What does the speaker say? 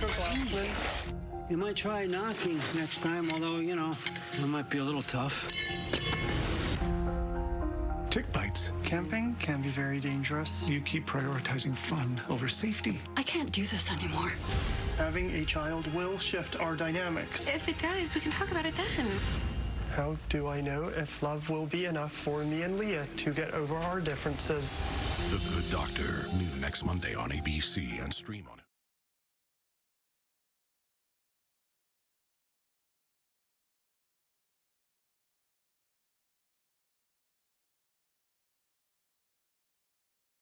Dr. You might try knocking next time, although, you know, it might be a little tough. Tick bites. Camping can be very dangerous. You keep prioritizing fun over safety. I can't do this anymore. Having a child will shift our dynamics. If it does, we can talk about it then. How do I know if love will be enough for me and Lea to get over our differences? The Good Doctor, new next Monday on ABC and stream on it.